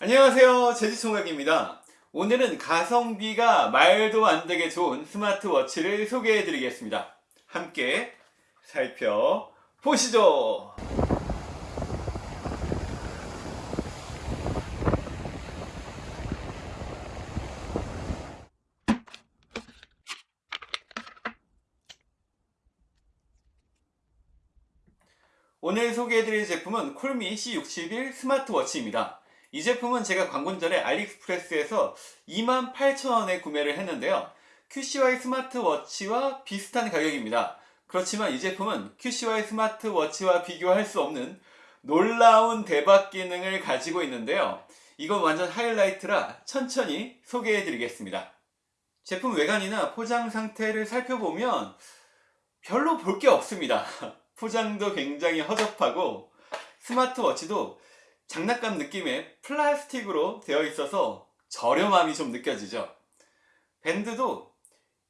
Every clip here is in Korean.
안녕하세요. 제주총각입니다. 오늘은 가성비가 말도 안 되게 좋은 스마트워치를 소개해 드리겠습니다. 함께 살펴보시죠. 오늘 소개해드릴 제품은 콜미 C61 스마트워치입니다. 이 제품은 제가 광고 전에 알리익스프레스에서 28,000원에 구매를 했는데요. QCY 스마트워치와 비슷한 가격입니다. 그렇지만 이 제품은 QCY 스마트워치와 비교할 수 없는 놀라운 대박 기능을 가지고 있는데요. 이건 완전 하이라이트라 천천히 소개해 드리겠습니다. 제품 외관이나 포장 상태를 살펴보면 별로 볼 게 없습니다. 포장도 굉장히 허접하고 스마트워치도 장난감 느낌의 플라스틱으로 되어 있어서 저렴함이 좀 느껴지죠. 밴드도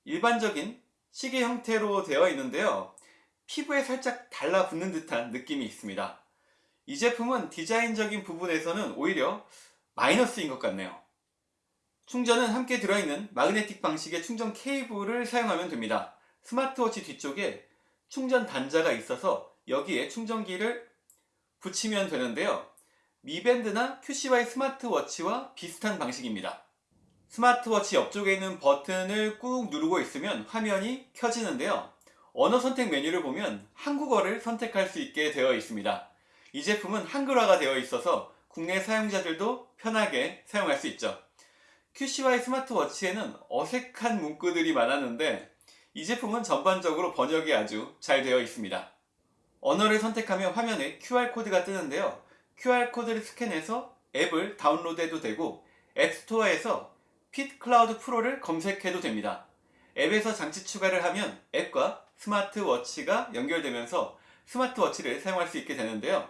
일반적인 시계 형태로 되어 있는데요. 피부에 살짝 달라붙는 듯한 느낌이 있습니다. 이 제품은 디자인적인 부분에서는 오히려 마이너스인 것 같네요. 충전은 함께 들어있는 마그네틱 방식의 충전 케이블을 사용하면 됩니다. 스마트워치 뒤쪽에 충전 단자가 있어서 여기에 충전기를 붙이면 되는데요. 미밴드나 QCY 스마트워치와 비슷한 방식입니다. 스마트워치 옆쪽에 있는 버튼을 꾹 누르고 있으면 화면이 켜지는데요. 언어 선택 메뉴를 보면 한국어를 선택할 수 있게 되어 있습니다. 이 제품은 한글화가 되어 있어서 국내 사용자들도 편하게 사용할 수 있죠. QCY 스마트워치에는 어색한 문구들이 많았는데 이 제품은 전반적으로 번역이 아주 잘 되어 있습니다. 언어를 선택하면 화면에 QR코드가 뜨는데요. QR코드를 스캔해서 앱을 다운로드해도 되고 앱스토어에서 FitCloudPro를 검색해도 됩니다. 앱에서 장치 추가를 하면 앱과 스마트워치가 연결되면서 스마트워치를 사용할 수 있게 되는데요.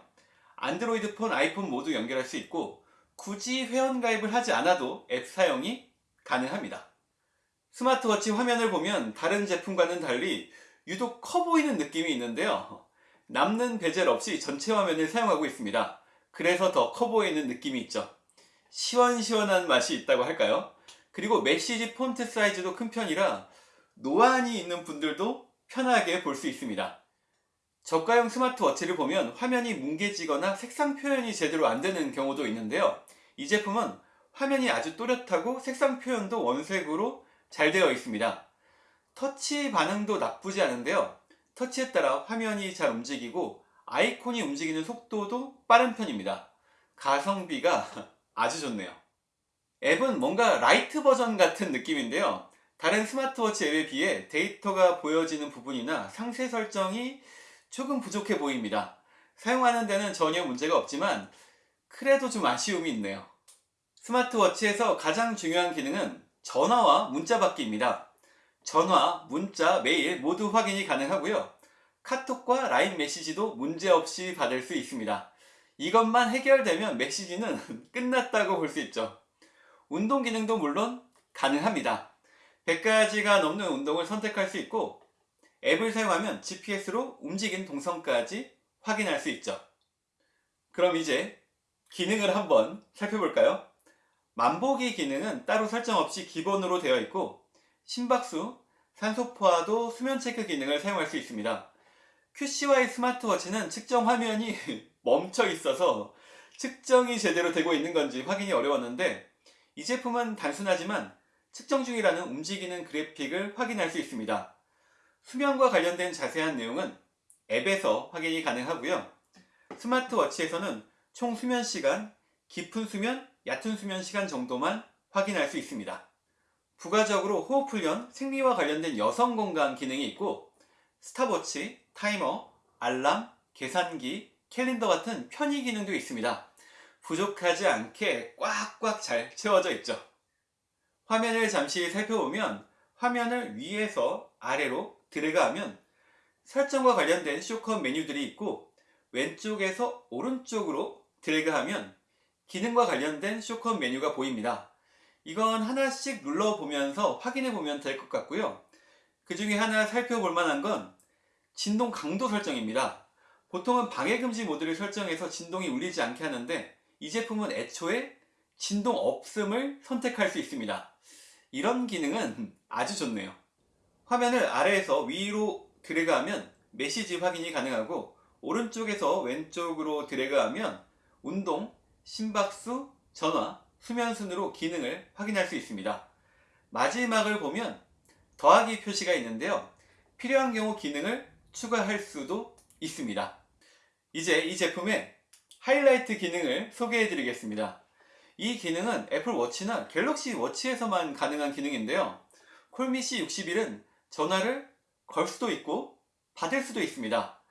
안드로이드 폰, 아이폰 모두 연결할 수 있고 굳이 회원가입을 하지 않아도 앱 사용이 가능합니다. 스마트워치 화면을 보면 다른 제품과는 달리 유독 커 보이는 느낌이 있는데요. 남는 베젤 없이 전체 화면을 사용하고 있습니다. 그래서 더 커 보이는 느낌이 있죠. 시원시원한 맛이 있다고 할까요? 그리고 메시지 폰트 사이즈도 큰 편이라 노안이 있는 분들도 편하게 볼 수 있습니다. 저가형 스마트워치를 보면 화면이 뭉개지거나 색상 표현이 제대로 안 되는 경우도 있는데요. 이 제품은 화면이 아주 또렷하고 색상 표현도 원색으로 잘 되어 있습니다. 터치 반응도 나쁘지 않은데요. 터치에 따라 화면이 잘 움직이고 아이콘이 움직이는 속도도 빠른 편입니다. 가성비가 아주 좋네요. 앱은 뭔가 라이트 버전 같은 느낌인데요. 다른 스마트워치 앱에 비해 데이터가 보여지는 부분이나 상세 설정이 조금 부족해 보입니다. 사용하는 데는 전혀 문제가 없지만 그래도 좀 아쉬움이 있네요. 스마트워치에서 가장 중요한 기능은 전화와 문자 받기입니다. 전화, 문자, 메일 모두 확인이 가능하고요. 카톡과 라인 메시지도 문제없이 받을 수 있습니다. 이것만 해결되면 메시지는 끝났다고 볼 수 있죠. 운동 기능도 물론 가능합니다. 100가지가 넘는 운동을 선택할 수 있고 앱을 사용하면 GPS로 움직인 동선까지 확인할 수 있죠. 그럼 이제 기능을 한번 살펴볼까요? 만보기 기능은 따로 설정 없이 기본으로 되어 있고 심박수, 산소 포화도 수면 체크 기능을 사용할 수 있습니다. QCY 스마트워치는 측정 화면이 멈춰 있어서 측정이 제대로 되고 있는 건지 확인이 어려웠는데 이 제품은 단순하지만 측정 중이라는 움직이는 그래픽을 확인할 수 있습니다. 수면과 관련된 자세한 내용은 앱에서 확인이 가능하고요. 스마트워치에서는 총 수면 시간, 깊은 수면, 얕은 수면 시간 정도만 확인할 수 있습니다. 부가적으로 호흡훈련, 생리와 관련된 여성 건강 기능이 있고 스탑워치, 타이머, 알람, 계산기, 캘린더 같은 편의 기능도 있습니다. 부족하지 않게 꽉꽉 잘 채워져 있죠. 화면을 잠시 살펴보면 화면을 위에서 아래로 드래그하면 설정과 관련된 쇼컷 메뉴들이 있고 왼쪽에서 오른쪽으로 드래그하면 기능과 관련된 쇼컷 메뉴가 보입니다. 이건 하나씩 눌러보면서 확인해보면 될 것 같고요. 그 중에 하나 살펴볼 만한 건 진동 강도 설정입니다. 보통은 방해금지 모드를 설정해서 진동이 울리지 않게 하는데 이 제품은 애초에 진동 없음을 선택할 수 있습니다. 이런 기능은 아주 좋네요. 화면을 아래에서 위로 드래그하면 메시지 확인이 가능하고 오른쪽에서 왼쪽으로 드래그하면 운동, 심박수, 전화, 수면 순으로 기능을 확인할 수 있습니다. 마지막을 보면 더하기 표시가 있는데요. 필요한 경우 기능을 추가할 수도 있습니다. 이제 이 제품의 하이라이트 기능을 소개해 드리겠습니다. 이 기능은 애플 워치나 갤럭시 워치에서만 가능한 기능인데요. 콜미 C61은 전화를 걸 수도 있고 받을 수도 있습니다.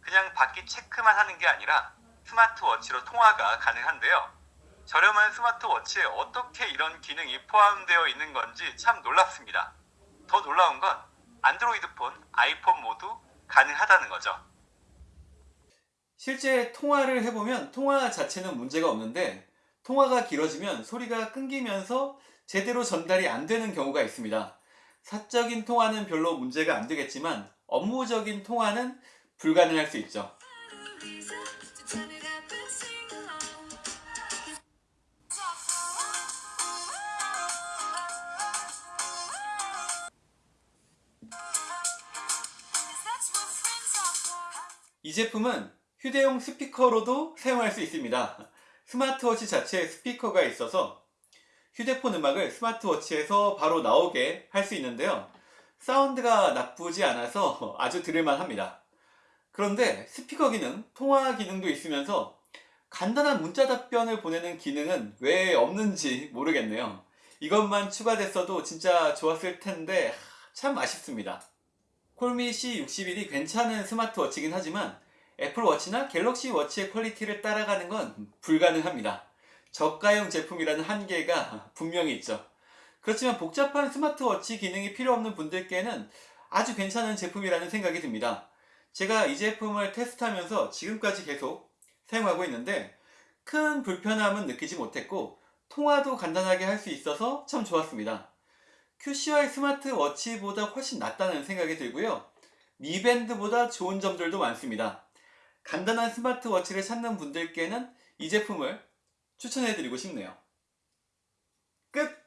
그냥 받기 체크만 하는 게 아니라 스마트워치로 통화가 가능한데요. 저렴한 스마트워치에 어떻게 이런 기능이 포함되어 있는 건지 참 놀랍습니다. 더 놀라운 건 안드로이드 폰, 아이폰 모두 가능하다는 거죠. 실제 통화를 해보면 통화 자체는 문제가 없는데 통화가 길어지면 소리가 끊기면서 제대로 전달이 안 되는 경우가 있습니다. 사적인 통화는 별로 문제가 안 되겠지만 업무적인 통화는 불가능할 수 있죠. 이 제품은 휴대용 스피커로도 사용할 수 있습니다. 스마트워치 자체에 스피커가 있어서 휴대폰 음악을 스마트워치에서 바로 나오게 할 수 있는데요. 사운드가 나쁘지 않아서 아주 들을만 합니다. 그런데 스피커 기능, 통화 기능도 있으면서 간단한 문자 답변을 보내는 기능은 왜 없는지 모르겠네요. 이것만 추가됐어도 진짜 좋았을 텐데 참 아쉽습니다. COLMI C61이 괜찮은 스마트워치긴 하지만 애플워치나 갤럭시 워치의 퀄리티를 따라가는 건 불가능합니다. 저가형 제품이라는 한계가 분명히 있죠. 그렇지만 복잡한 스마트워치 기능이 필요 없는 분들께는 아주 괜찮은 제품이라는 생각이 듭니다. 제가 이 제품을 테스트하면서 지금까지 계속 사용하고 있는데 큰 불편함은 느끼지 못했고 통화도 간단하게 할 수 있어서 참 좋았습니다. QCY 스마트워치보다 훨씬 낫다는 생각이 들고요. 미밴드보다 좋은 점들도 많습니다. 간단한 스마트워치를 찾는 분들께는 이 제품을 추천해드리고 싶네요. 끝!